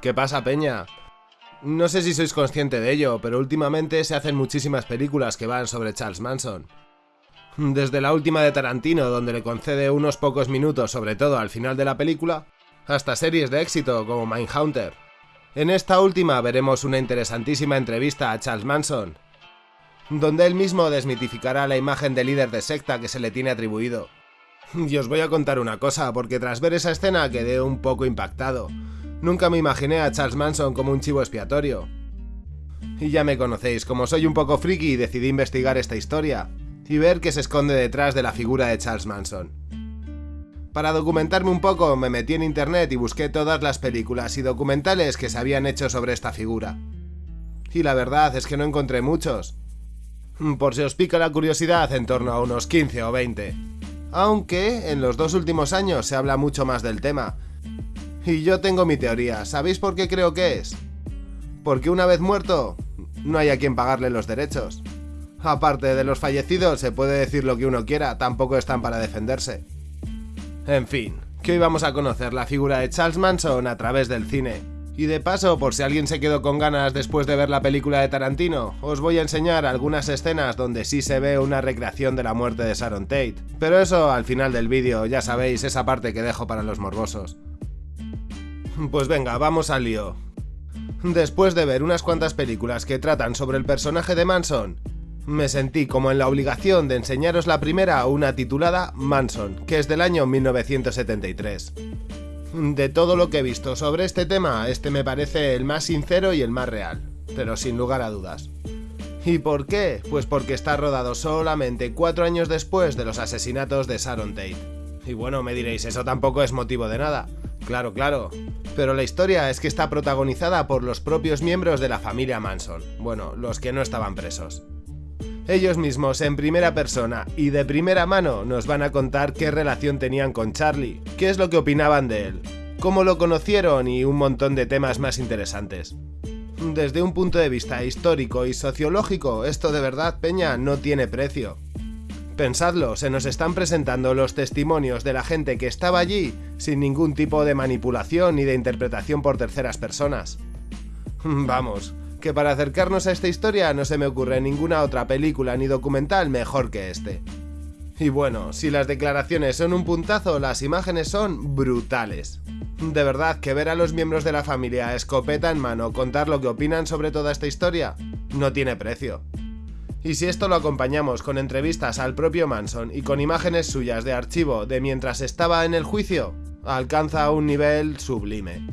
¿Qué pasa, Peña? No sé si sois consciente de ello, pero últimamente se hacen muchísimas películas que van sobre Charles Manson. Desde la última de Tarantino, donde le concede unos pocos minutos, sobre todo al final de la película, hasta series de éxito como Mindhunter. En esta última veremos una interesantísima entrevista a Charles Manson, donde él mismo desmitificará la imagen de líder de secta que se le tiene atribuido. Y os voy a contar una cosa, porque tras ver esa escena quedé un poco impactado. Nunca me imaginé a Charles Manson como un chivo expiatorio. Y ya me conocéis, como soy un poco friki decidí investigar esta historia y ver qué se esconde detrás de la figura de Charles Manson. Para documentarme un poco me metí en internet y busqué todas las películas y documentales que se habían hecho sobre esta figura. Y la verdad es que no encontré muchos. Por si os pica la curiosidad, en torno a unos 15 o 20. Aunque en los dos últimos años se habla mucho más del tema. Y yo tengo mi teoría, ¿sabéis por qué creo que es? Porque una vez muerto, no hay a quien pagarle los derechos. Aparte de los fallecidos, se puede decir lo que uno quiera, tampoco están para defenderse. En fin, que hoy vamos a conocer la figura de Charles Manson a través del cine. Y de paso, por si alguien se quedó con ganas después de ver la película de Tarantino, os voy a enseñar algunas escenas donde sí se ve una recreación de la muerte de Sharon Tate. Pero eso al final del vídeo, ya sabéis, esa parte que dejo para los morbosos. Pues venga, vamos al lío. Después de ver unas cuantas películas que tratan sobre el personaje de Manson, me sentí como en la obligación de enseñaros la primera, una titulada Manson, que es del año 1973. De todo lo que he visto sobre este tema, este me parece el más sincero y el más real, pero sin lugar a dudas. ¿Y por qué? Pues porque está rodado solamente cuatro años después de los asesinatos de Sharon Tate. Y bueno, me diréis, eso tampoco es motivo de nada. Claro, claro. Pero la historia es que está protagonizada por los propios miembros de la familia Manson. Bueno, los que no estaban presos. Ellos mismos en primera persona y de primera mano nos van a contar qué relación tenían con Charlie, qué es lo que opinaban de él, cómo lo conocieron y un montón de temas más interesantes. Desde un punto de vista histórico y sociológico, esto de verdad, Peña, no tiene precio. Pensadlo, se nos están presentando los testimonios de la gente que estaba allí sin ningún tipo de manipulación ni de interpretación por terceras personas. Vamos, que para acercarnos a esta historia no se me ocurre ninguna otra película ni documental mejor que este. Y bueno, si las declaraciones son un puntazo, las imágenes son brutales. De verdad que ver a los miembros de la familia escopeta en mano contar lo que opinan sobre toda esta historia no tiene precio. Y si esto lo acompañamos con entrevistas al propio Manson y con imágenes suyas de archivo de mientras estaba en el juicio, alcanza un nivel sublime.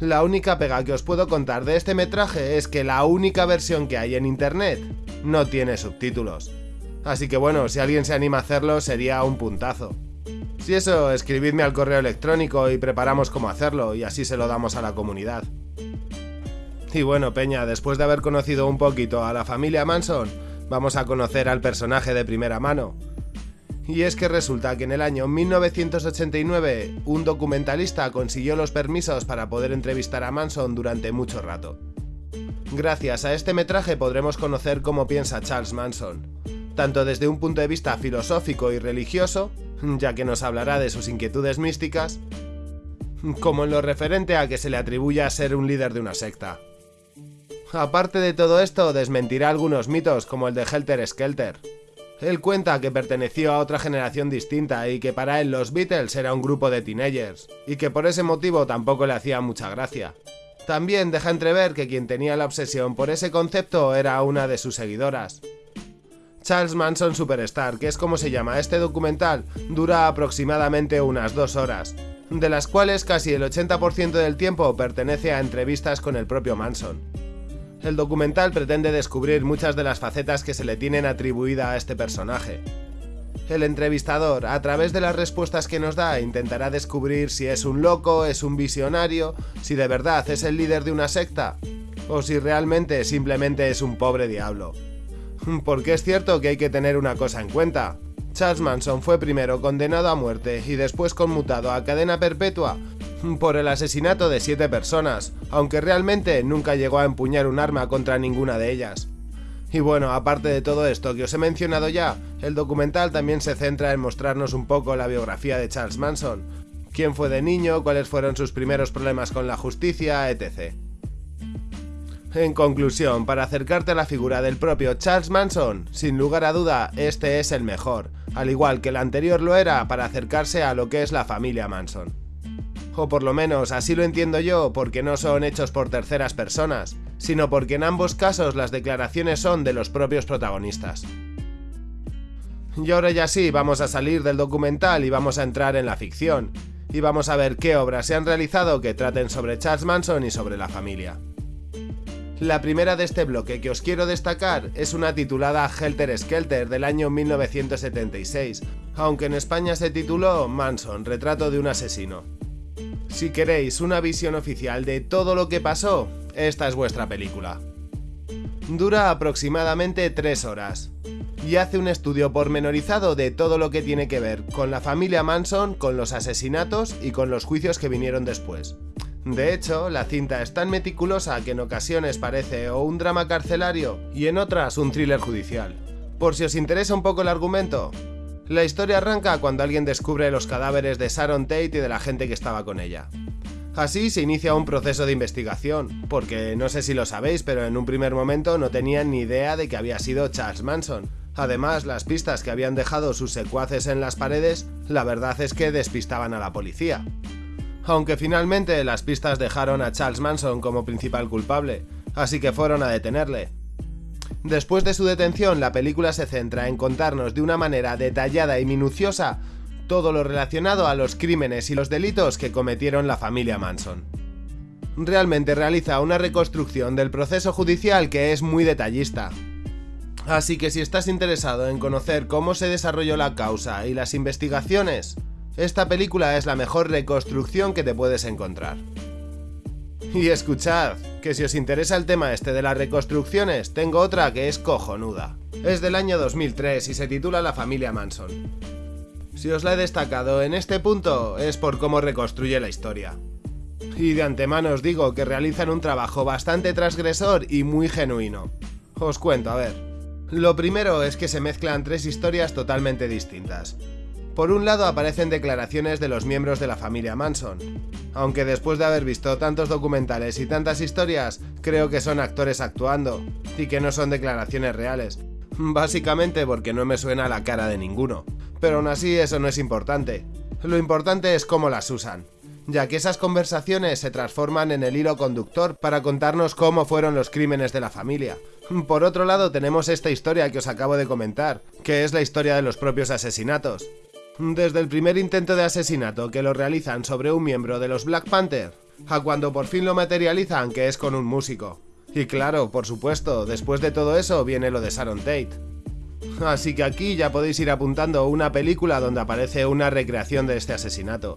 La única pega que os puedo contar de este metraje es que la única versión que hay en internet no tiene subtítulos. Así que bueno, si alguien se anima a hacerlo sería un puntazo. Si eso, escribidme al correo electrónico y preparamos cómo hacerlo y así se lo damos a la comunidad. Y bueno, Peña, después de haber conocido un poquito a la familia Manson, vamos a conocer al personaje de primera mano. Y es que resulta que en el año 1989 un documentalista consiguió los permisos para poder entrevistar a Manson durante mucho rato. Gracias a este metraje podremos conocer cómo piensa Charles Manson, tanto desde un punto de vista filosófico y religioso, ya que nos hablará de sus inquietudes místicas, como en lo referente a que se le atribuya a ser un líder de una secta. Aparte de todo esto, desmentirá algunos mitos como el de Helter Skelter, él cuenta que perteneció a otra generación distinta y que para él los Beatles era un grupo de teenagers, y que por ese motivo tampoco le hacía mucha gracia. También deja entrever que quien tenía la obsesión por ese concepto era una de sus seguidoras. Charles Manson Superstar, que es como se llama este documental, dura aproximadamente unas dos horas, de las cuales casi el 80% del tiempo pertenece a entrevistas con el propio Manson. El documental pretende descubrir muchas de las facetas que se le tienen atribuida a este personaje. El entrevistador, a través de las respuestas que nos da, intentará descubrir si es un loco, es un visionario, si de verdad es el líder de una secta, o si realmente simplemente es un pobre diablo. Porque es cierto que hay que tener una cosa en cuenta. Charles Manson fue primero condenado a muerte y después conmutado a cadena perpetua por el asesinato de siete personas, aunque realmente nunca llegó a empuñar un arma contra ninguna de ellas. Y bueno, aparte de todo esto que os he mencionado ya, el documental también se centra en mostrarnos un poco la biografía de Charles Manson, quién fue de niño, cuáles fueron sus primeros problemas con la justicia, etc. En conclusión, para acercarte a la figura del propio Charles Manson, sin lugar a duda, este es el mejor, al igual que el anterior lo era para acercarse a lo que es la familia Manson. O por lo menos así lo entiendo yo, porque no son hechos por terceras personas, sino porque en ambos casos las declaraciones son de los propios protagonistas. Y ahora ya sí, vamos a salir del documental y vamos a entrar en la ficción, y vamos a ver qué obras se han realizado que traten sobre Charles Manson y sobre la familia. La primera de este bloque que os quiero destacar es una titulada Helter Skelter del año 1976, aunque en España se tituló Manson, retrato de un asesino. Si queréis una visión oficial de todo lo que pasó, esta es vuestra película. Dura aproximadamente 3 horas y hace un estudio pormenorizado de todo lo que tiene que ver con la familia Manson, con los asesinatos y con los juicios que vinieron después. De hecho, la cinta es tan meticulosa que en ocasiones parece un drama carcelario y en otras un thriller judicial. Por si os interesa un poco el argumento, la historia arranca cuando alguien descubre los cadáveres de Sharon Tate y de la gente que estaba con ella. Así se inicia un proceso de investigación, porque no sé si lo sabéis, pero en un primer momento no tenían ni idea de que había sido Charles Manson. Además, las pistas que habían dejado sus secuaces en las paredes, la verdad es que despistaban a la policía aunque finalmente las pistas dejaron a Charles Manson como principal culpable, así que fueron a detenerle. Después de su detención, la película se centra en contarnos de una manera detallada y minuciosa todo lo relacionado a los crímenes y los delitos que cometieron la familia Manson. Realmente realiza una reconstrucción del proceso judicial que es muy detallista. Así que si estás interesado en conocer cómo se desarrolló la causa y las investigaciones, esta película es la mejor reconstrucción que te puedes encontrar. Y escuchad, que si os interesa el tema este de las reconstrucciones, tengo otra que es cojonuda. Es del año 2003 y se titula La familia Manson. Si os la he destacado en este punto es por cómo reconstruye la historia. Y de antemano os digo que realizan un trabajo bastante transgresor y muy genuino. Os cuento, a ver. Lo primero es que se mezclan tres historias totalmente distintas. Por un lado aparecen declaraciones de los miembros de la familia Manson, aunque después de haber visto tantos documentales y tantas historias, creo que son actores actuando, y que no son declaraciones reales, básicamente porque no me suena la cara de ninguno. Pero aún así eso no es importante, lo importante es cómo las usan, ya que esas conversaciones se transforman en el hilo conductor para contarnos cómo fueron los crímenes de la familia. Por otro lado tenemos esta historia que os acabo de comentar, que es la historia de los propios asesinatos, desde el primer intento de asesinato que lo realizan sobre un miembro de los Black Panther, a cuando por fin lo materializan que es con un músico. Y claro, por supuesto, después de todo eso viene lo de Sharon Tate. Así que aquí ya podéis ir apuntando una película donde aparece una recreación de este asesinato.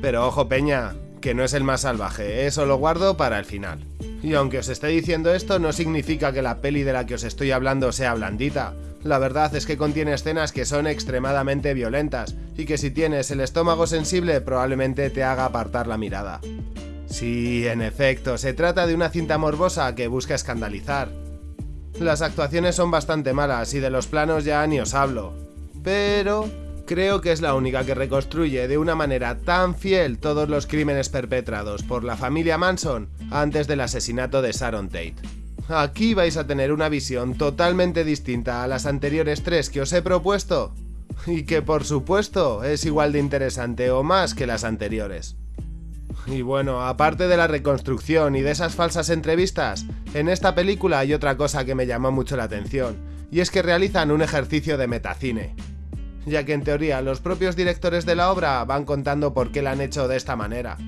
Pero ojo peña, que no es el más salvaje, eso lo guardo para el final. Y aunque os esté diciendo esto, no significa que la peli de la que os estoy hablando sea blandita, la verdad es que contiene escenas que son extremadamente violentas y que si tienes el estómago sensible probablemente te haga apartar la mirada. Sí, en efecto, se trata de una cinta morbosa que busca escandalizar. Las actuaciones son bastante malas y de los planos ya ni os hablo. Pero creo que es la única que reconstruye de una manera tan fiel todos los crímenes perpetrados por la familia Manson antes del asesinato de Sharon Tate. Aquí vais a tener una visión totalmente distinta a las anteriores tres que os he propuesto y que por supuesto es igual de interesante o más que las anteriores. Y bueno, aparte de la reconstrucción y de esas falsas entrevistas, en esta película hay otra cosa que me llamó mucho la atención, y es que realizan un ejercicio de metacine. Ya que en teoría los propios directores de la obra van contando por qué la han hecho de esta manera.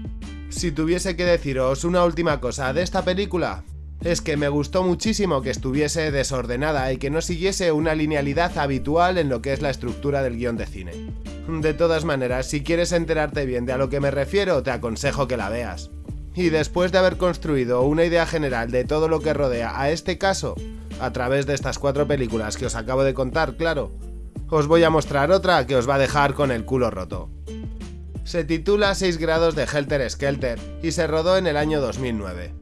Si tuviese que deciros una última cosa de esta película, es que me gustó muchísimo que estuviese desordenada y que no siguiese una linealidad habitual en lo que es la estructura del guion de cine. De todas maneras, si quieres enterarte bien de a lo que me refiero, te aconsejo que la veas. Y después de haber construido una idea general de todo lo que rodea a este caso, a través de estas cuatro películas que os acabo de contar, claro, os voy a mostrar otra que os va a dejar con el culo roto. Se titula 6 grados de Helter Skelter y se rodó en el año 2009.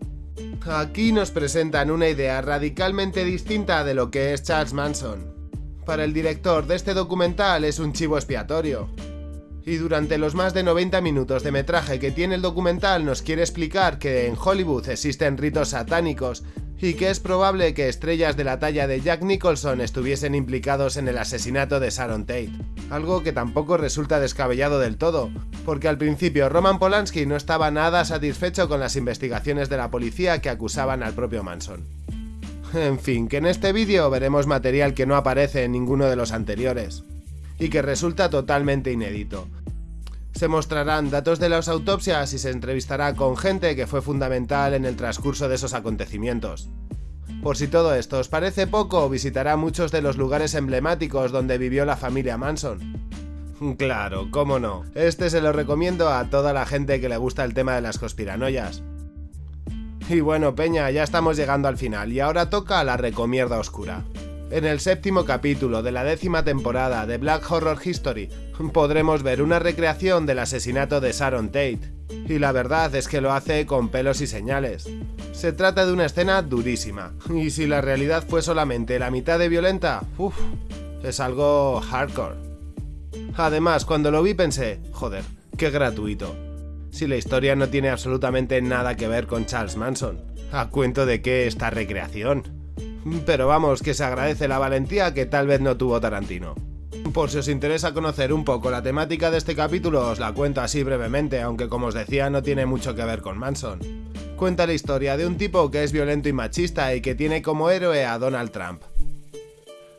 Aquí nos presentan una idea radicalmente distinta de lo que es Charles Manson. Para el director de este documental es un chivo expiatorio. Y durante los más de 90 minutos de metraje que tiene el documental nos quiere explicar que en Hollywood existen ritos satánicos y que es probable que estrellas de la talla de Jack Nicholson estuviesen implicados en el asesinato de Sharon Tate. Algo que tampoco resulta descabellado del todo, porque al principio Roman Polanski no estaba nada satisfecho con las investigaciones de la policía que acusaban al propio Manson. En fin, que en este vídeo veremos material que no aparece en ninguno de los anteriores, y que resulta totalmente inédito, se mostrarán datos de las autopsias y se entrevistará con gente que fue fundamental en el transcurso de esos acontecimientos. Por si todo esto os parece poco, visitará muchos de los lugares emblemáticos donde vivió la familia Manson. Claro, cómo no. Este se lo recomiendo a toda la gente que le gusta el tema de las conspiranoias. Y bueno, Peña, ya estamos llegando al final y ahora toca la recomierda oscura. En el séptimo capítulo de la décima temporada de Black Horror History podremos ver una recreación del asesinato de Sharon Tate. Y la verdad es que lo hace con pelos y señales. Se trata de una escena durísima, y si la realidad fue solamente la mitad de violenta, uff, es algo hardcore. Además, cuando lo vi pensé, joder, qué gratuito. Si la historia no tiene absolutamente nada que ver con Charles Manson, ¿a cuento de qué esta recreación? Pero vamos, que se agradece la valentía que tal vez no tuvo Tarantino. Por si os interesa conocer un poco la temática de este capítulo, os la cuento así brevemente, aunque como os decía no tiene mucho que ver con Manson. Cuenta la historia de un tipo que es violento y machista y que tiene como héroe a Donald Trump.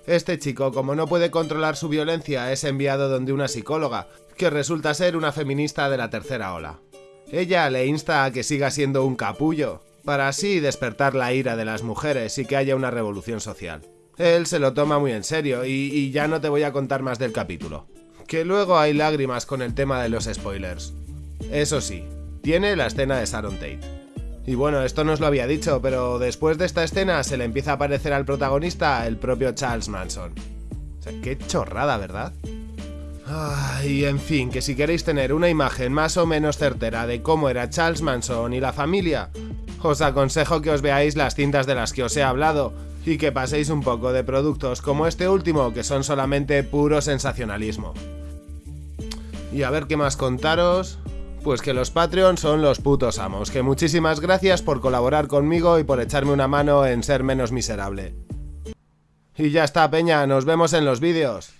Este chico, como no puede controlar su violencia, es enviado donde una psicóloga, que resulta ser una feminista de la tercera ola. Ella le insta a que siga siendo un capullo, para así despertar la ira de las mujeres y que haya una revolución social. Él se lo toma muy en serio y, ya no te voy a contar más del capítulo. Que luego hay lágrimas con el tema de los spoilers. Eso sí, tiene la escena de Sharon Tate. Y bueno, esto no os lo había dicho, pero después de esta escena se le empieza a aparecer al protagonista el propio Charles Manson. O sea, qué chorrada, ¿verdad? y en fin, que si queréis tener una imagen más o menos certera de cómo era Charles Manson y la familia, os aconsejo que os veáis las cintas de las que os he hablado y que paséis un poco de productos como este último que son solamente puro sensacionalismo. Y a ver qué más contaros... Pues que los Patreons son los putos amos, que muchísimas gracias por colaborar conmigo y por echarme una mano en ser menos miserable. Y ya está, peña, nos vemos en los vídeos.